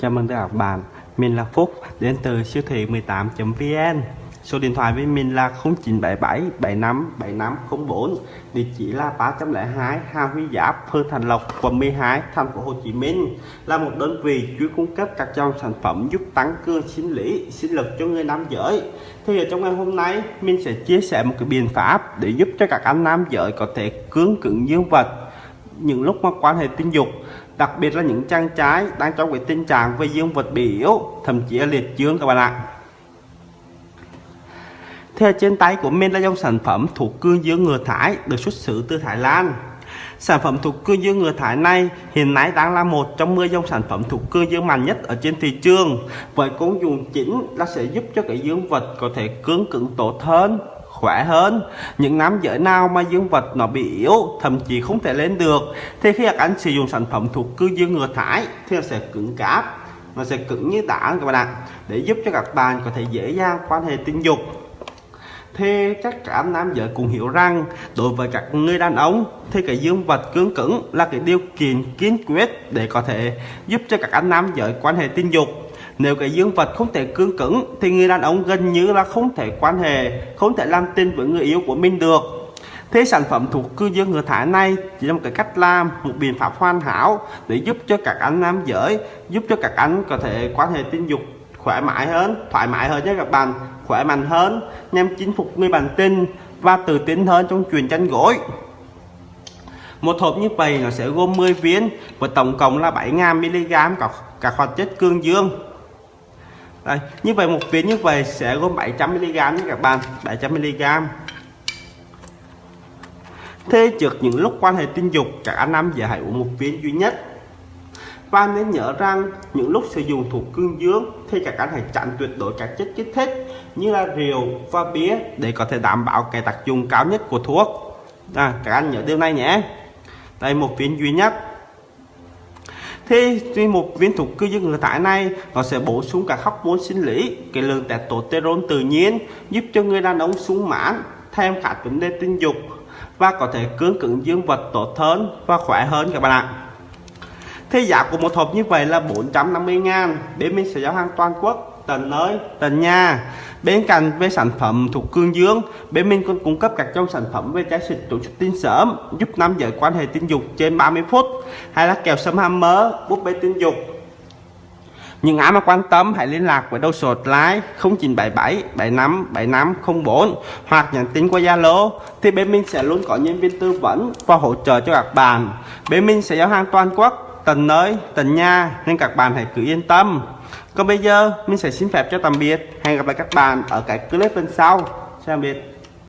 Chào mừng tất cả các bạn, mình là Phúc đến từ siêu thị 18.vn Số điện thoại với mình là 0977 75 7504 Địa chỉ là 302 Hà Huy Giáp, Phương Thành Lộc, quận 12, thành phố Hồ Chí Minh. Là một đơn vị chuyên cung cấp các dòng sản phẩm giúp tăng cường sinh lý, sinh lực cho người nam giới. Thì ở trong ngày hôm nay, mình sẽ chia sẻ một cái biện pháp để giúp cho các anh nam giới có thể cưỡng cứng dương vật những lúc mà quan hệ tình dục, đặc biệt là những trang trái đang trong cái tình trạng về dương vật bị yếu, thậm chí là liệt dương các bạn ạ. Theo trên tay của mình là dòng sản phẩm thuộc cương dương ngừa thải được xuất xứ từ Thái Lan. Sản phẩm thuộc cương dương ngừa thải này hiện nay đang là một trong 10 dòng sản phẩm thuộc cương dương mạnh nhất ở trên thị trường, với công dụng chính là sẽ giúp cho cái dương vật có thể cứng cứng tốt hơn khỏe hơn. Những nam giới nào mà dương vật nó bị yếu, thậm chí không thể lên được, thì khi các anh sử dụng sản phẩm thuộc cư dương ngừa thải thì nó sẽ cứng cáp, nó sẽ cứng như tảng các bạn ạ, để giúp cho các bạn có thể dễ dàng quan hệ tình dục. Thì chắc cả nam giới cũng hiểu rằng, đối với các người đàn ông thì cái dương vật cứng cứng là cái điều kiện kiên quyết để có thể giúp cho các anh nam giới quan hệ tình dục nếu cái dương vật không thể cương cứng thì người đàn ông gần như là không thể quan hệ không thể làm tin với người yêu của mình được. Thế sản phẩm thuộc cư dương ngựa thải này chỉ là một cái cách làm một biện pháp hoàn hảo để giúp cho các anh nam giới giúp cho các anh có thể quan hệ tình dục khỏe mãi hơn thoải mái hơn nhé các bạn khỏe mạnh hơn nhằm chinh phục người bạn tình và tự tin hơn trong chuyện tranh gối. Một hộp như vậy nó sẽ gồm 10 viên và tổng cộng là 7.000mg các, các hoạt chất cương dương đây như vậy một viên như vậy sẽ gồm 700mg nha các bạn 700mg thế trước những lúc quan hệ tình dục các anh giờ hãy uống một viên duy nhất. Và nên nhớ rằng những lúc sử dụng thuốc cương dương thì các anh hãy tránh tuyệt đối các chất kích thích như là rượu và bia để có thể đảm bảo cái tác dụng cao nhất của thuốc. À, các anh nhớ điều này nhé. Đây một viên duy nhất thì một viên thuốc cư dương ngừa thải này, nó sẽ bổ sung các hormone sinh lý, cái lượng testosterone tự nhiên, giúp cho người đàn ông sung mãn, thêm cả vấn đề tình dục, và có thể cương cứng dương vật tốt hơn và khỏe hơn các bạn ạ. Thế giá của một hộp như vậy là 450 ngàn, Bên mình sẽ giao hàng toàn quốc tình ơi tình nha bên cạnh về sản phẩm thuộc cương dương bên mình còn cung cấp các dòng sản phẩm về trái xịt tổ chức tinh sớm giúp nam giới quan hệ tình dục trên 30 phút hay là kèo sâm hammer búp bê tình dục những ai mà quan tâm hãy liên lạc với đầu số hotline 0977 75 75 04 hoặc nhắn tin qua Zalo thì bên mình sẽ luôn có nhân viên tư vấn và hỗ trợ cho các bạn. Bên mình sẽ giao hàng toàn quốc, tận nơi, tận nhà nên các bạn hãy cứ yên tâm. Còn bây giờ, mình sẽ xin phép cho tạm biệt. Hẹn gặp lại các bạn ở cái clip bên sau. Xin tạm biệt.